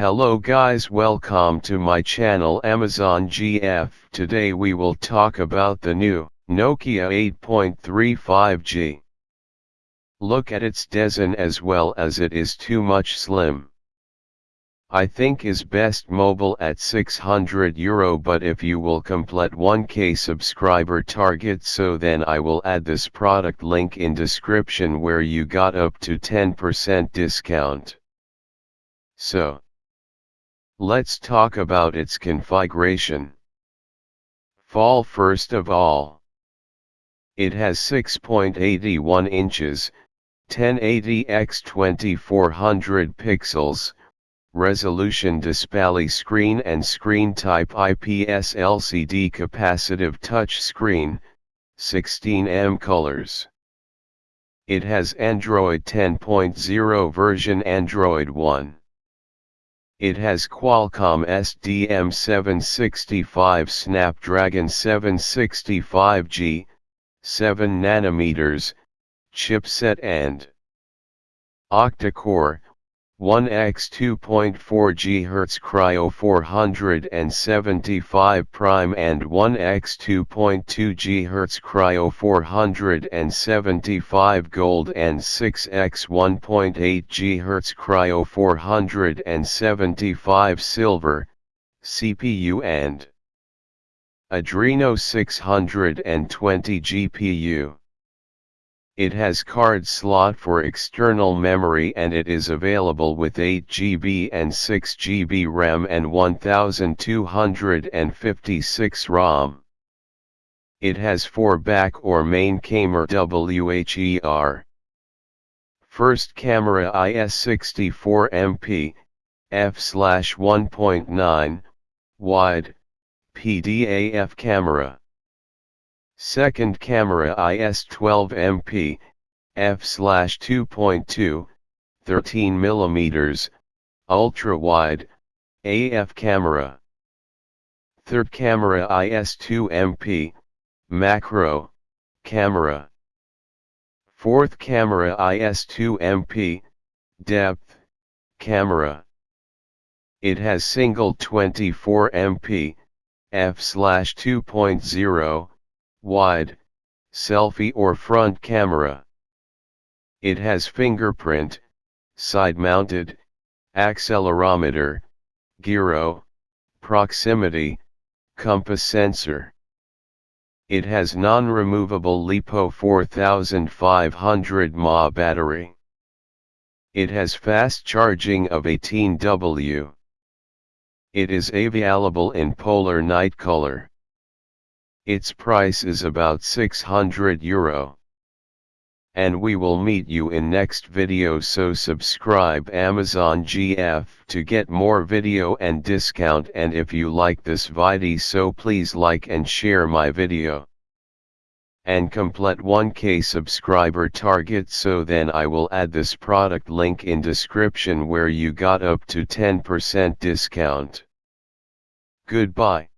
Hello guys welcome to my channel Amazon GF. Today we will talk about the new Nokia 8.35G. Look at its design as well as it is too much slim. I think is best mobile at 600 euro but if you will complete 1k subscriber target so then I will add this product link in description where you got up to 10% discount. So, let's talk about its configuration. Fall first of all. It has 6.81 inches, 1080 x 2400 pixels, resolution display screen and screen type IPS LCD capacitive touch screen, 16M colors. It has Android 10.0 version Android 1. It has Qualcomm SDM765 Snapdragon 765G, 7 nanometers, chipset and octa-core, 1x 2.4 GHz Kryo 475 prime and 1x 2.2 GHz Kryo 475 gold and 6x 1.8 GHz Kryo 475 silver, CPU and Adreno 620 GPU. It has card slot for external memory and it is available with 8GB and 6GB RAM and 1256 ROM. It has 4 back or main camera WHER. First camera IS64 MP, f/1.9, wide, PDAF camera. Second camera IS12MP, f/2.2, 13 mm, ultra-wide, AF camera. Third camera IS2MP, macro, camera. Fourth camera IS2MP, depth, camera. It has single 24 MP, f/2.0, wide, selfie or front camera. It has fingerprint, side-mounted, accelerometer, gyro, proximity, compass sensor. It has non-removable LiPo 4500 mAh battery. It has fast charging of 18W. It is available in polar night color. Its price is about 600 euro. And we will meet you in next video so subscribe Amazon GF to get more video and discount and if you like this video so please like and share my video. And complete 1k subscriber target so then I will add this product link in description where you got up to 10% discount. Goodbye.